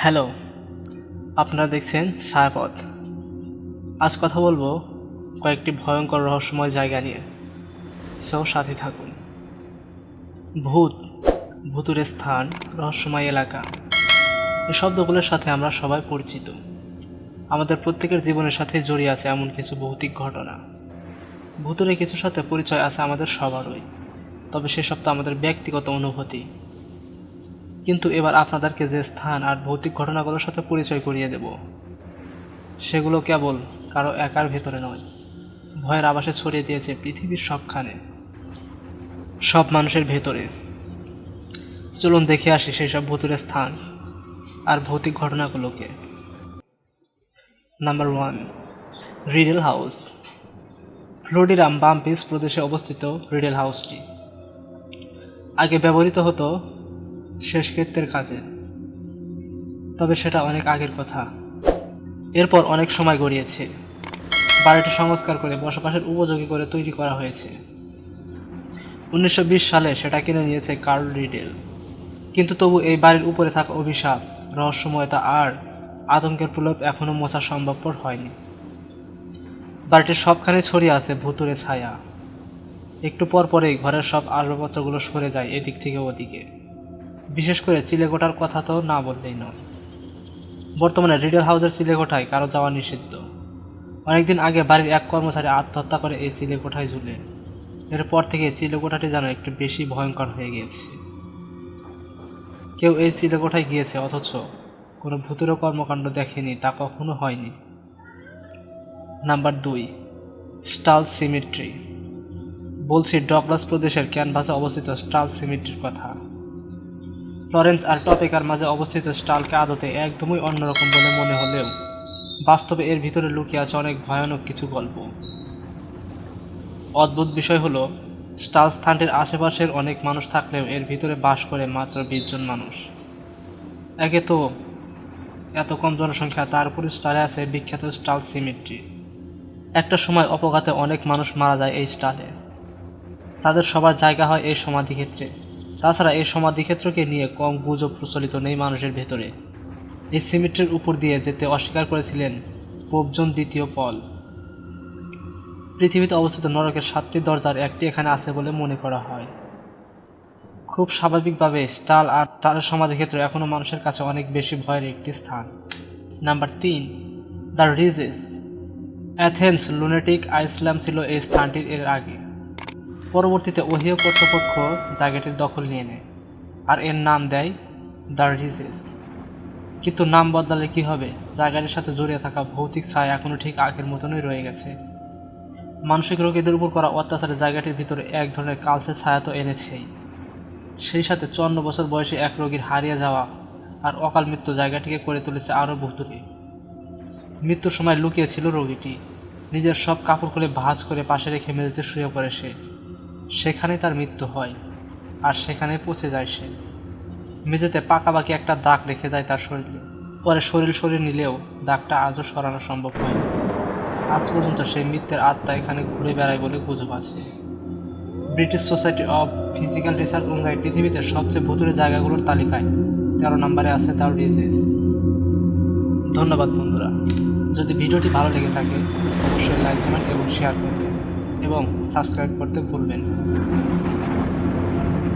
Hello, আপনারা দেখছেন ছায়াপথ আজ কথা বলব কয়েকটি ভয়ঙ্কর রহস্যময় জায়গা নিয়ে। সো সাথে থাকুন। ভূত ভূতুরের স্থান, রহস্যময় এলাকা। এই শব্দগুলোর সাথে আমরা সবাই পরিচিত। আমাদের প্রত্যেকের জীবনের সাথে জড়িয়ে আছে এমন কিছু ভৌতিক ঘটনা। ভূতুরে কিছুর সাথে পরিচয় আছে আমাদের সবারই। তবে সেসব তো আমাদের ব্যক্তিগত অনুভূতি। কিন্তু এবার আপনাদেরকে যে স্থান আর ভৌতিক ঘটনাগুলোর সাথে পরিচয় করিয়ে দেব, সেগুলো কেবল কারও একার ভেতরে নয়, ভয়ের আবাসে ছড়িয়ে দিয়েছে পৃথিবীর সবখানে, সব মানুষের ভেতরে। চলুন দেখে আসি সেই সব ভূতুরের স্থান আর ভৌতিক ঘটনাগুলোকে। নাম্বার ওয়ান রিডেল হাউস ফ্লোরিডাম বাম্পিস প্রদেশে অবস্থিত রিডেল হাউসটি আগে ব্যবহৃত হতো শেষকৃত্যের কাজে। তবে সেটা অনেক আগের কথা। এরপর অনেক সময় গড়িয়েছে। বাড়িটি সংস্কার করে বসবাসের উপযোগী করে তৈরি করা হয়েছে। উনিশশো বিশ সালে সেটা কিনে নিয়েছে কার্ল রিডেল। কিন্তু তবু এই বাড়ির উপরে থাকা অভিশাপ, রহস্যময়তা আর আতঙ্কের প্রলোভ এখনও মোছা সম্ভবপর হয়নি। বাড়িটির সবখানে ছড়িয়ে আছে ভুতুরে ছায়া। একটু পর পরেই ঘরের সব আসবাবপত্রগুলো সরে যায় এদিক থেকে ওদিকে। বিশেষ করে চিলেকোঠার কথা তো না বললেই নয়। বর্তমানে রিডেল হাউসের চিলেকোঠায় কারও যাওয়া নিষিদ্ধ। অনেকদিন আগে বাড়ির এক কর্মচারী আত্মহত্যা করে এই চিলেকোঠায় ঝুলে এরপর থেকে চিলেকোঠাটি যেন একটু বেশি ভয়ঙ্কর হয়ে গিয়েছে। কেউ এই চিলেকোঠায় গিয়েছে, অথচ কোনো ভূতের কর্মকাণ্ড দেখেনি, তা কখনো হয়নি। নাম্বার দুই, স্টাল সিমিট্রি। বলছি, ডগলাস প্রদেশের ক্যানভাসে অবস্থিত স্টাল সিমিট্রির কথা। লরেন্স আর টপিকার মাঝে অবস্থিত স্টালকে আদতে একদমই অন্যরকম বলে মনে হলেও বাস্তবে এর ভিতরে লুকিয়ে আছে অনেক ভয়ানক কিছু গল্প। অদ্ভুত বিষয় হলো, স্টাল স্থানটির আশেপাশের অনেক মানুষ থাকলেও এর ভিতরে বাস করে মাত্র বিশ জন মানুষ। একে তো এত কম জনসংখ্যা, তার উপরে স্টালে আছে বিখ্যাত স্টাল সিমিট্রি। একটা সময় অপঘাতে অনেক মানুষ মারা যায় এই স্টালে। তাদের সবার জায়গা হয় এই সমাধিক্ষেত্রে। তাছাড়া এই সমাধিক্ষেত্রকে নিয়ে কম গুজব প্রচলিত নেই মানুষের ভেতরে। এই সিমেন্টের উপর দিয়ে যেতে অস্বীকার করেছিলেন পোপজন দ্বিতীয় পল। পৃথিবীতে অবস্থিত নরকের সাতটি দরজার একটি এখানে আছে বলে মনে করা হয়। খুব স্বাভাবিকভাবে স্টাল আর তার সমাধিক্ষেত্র এখনও মানুষের কাছে অনেক বেশি ভয়ের একটি স্থান। নাম্বার তিন, the ridges. Athens, lunatic asylum ছিল এই স্থানটির এর আগে। পরবর্তীতে ওহিও কর্তৃপক্ষ জায়গাটির দখল নিয়ে নেয়, আর এর নাম দেয় দ্য রিজেস কিন্তু নাম বদলালে কি হবে? জায়গাটির সাথে জড়িয়ে থাকা ভৌতিক ছায়া এখনও ঠিক আগের মতনই রয়ে গেছে। মানসিক রোগীদের উপর করা অত্যাচারে জায়গাটির ভিতরে এক ধরনের কালসে ছায়া তো এনেছেই সেই সাথে চুয়ান্ন বছর বয়সে এক রোগীর হারিয়ে যাওয়া আর অকাল মৃত্যু জায়গাটিকে করে তুলেছে আরও ভুতুরে মৃত্যুর সময় লুকিয়েছিল রোগীটি। নিজের সব কাপড় খুলে ভাঁজ করে পাশে রেখে মেঝেতে শুয়ে পড়ে সে। সেখানে তার মৃত্যু হয়, আর সেখানে পচে যায় সে। মেঝেতে পাকাবাকি একটা দাগ রেখে যায় তার শরীরে। পরে শরীর শরীর নিলেও দাগটা আজও সরানো সম্ভব হয় আজ পর্যন্ত সেই মৃত্যুর আত্মা এখানে ঘুরে বেড়ায় বলে গুজব আছে। British society of physical research অনুযায়ী পৃথিবীতে সবচেয়ে ভুতুরে জায়গাগুলোর তালিকায় তেরো নম্বরে আছে তার ডিজিজ। ধন্যবাদ বন্ধুরা। যদি ভিডিওটি ভালো লেগে থাকে, অবশ্যই লাইক, কমেন্ট এবং শেয়ার করবেন। এবং সাবস্ক্রাইব করতে ভুলবেন।